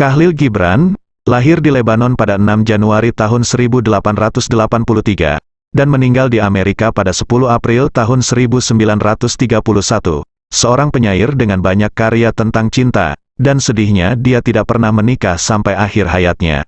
Kahlil Gibran, lahir di Lebanon pada 6 Januari tahun 1883, dan meninggal di Amerika pada 10 April tahun 1931. Seorang penyair dengan banyak karya tentang cinta, dan sedihnya dia tidak pernah menikah sampai akhir hayatnya.